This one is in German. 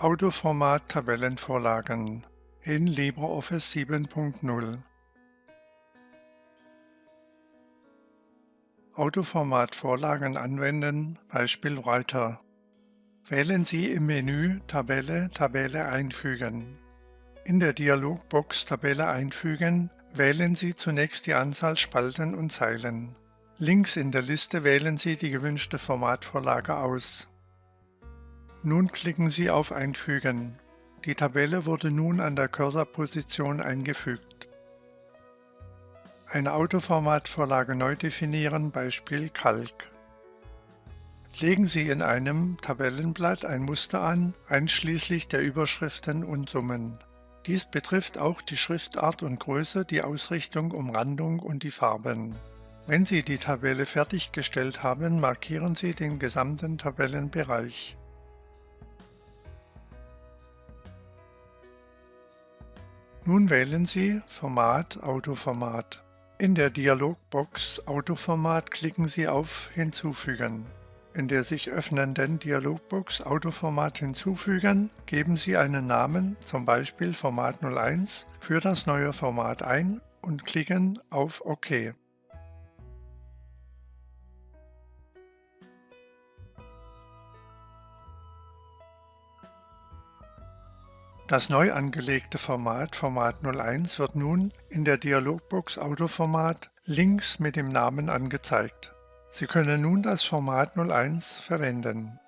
Autoformat Tabellenvorlagen in LibreOffice 7.0 Autoformat Vorlagen anwenden, Beispiel Writer. Wählen Sie im Menü Tabelle Tabelle einfügen. In der Dialogbox Tabelle einfügen wählen Sie zunächst die Anzahl Spalten und Zeilen. Links in der Liste wählen Sie die gewünschte Formatvorlage aus. Nun klicken Sie auf Einfügen. Die Tabelle wurde nun an der Cursorposition eingefügt. Eine Autoformatvorlage neu definieren, Beispiel Kalk. Legen Sie in einem Tabellenblatt ein Muster an, einschließlich der Überschriften und Summen. Dies betrifft auch die Schriftart und Größe, die Ausrichtung, Umrandung und die Farben. Wenn Sie die Tabelle fertiggestellt haben, markieren Sie den gesamten Tabellenbereich. Nun wählen Sie Format Autoformat. In der Dialogbox Autoformat klicken Sie auf Hinzufügen. In der sich öffnenden Dialogbox Autoformat hinzufügen, geben Sie einen Namen, zum Beispiel Format 01, für das neue Format ein und klicken auf OK. Das neu angelegte Format Format 01 wird nun in der Dialogbox Autoformat links mit dem Namen angezeigt. Sie können nun das Format 01 verwenden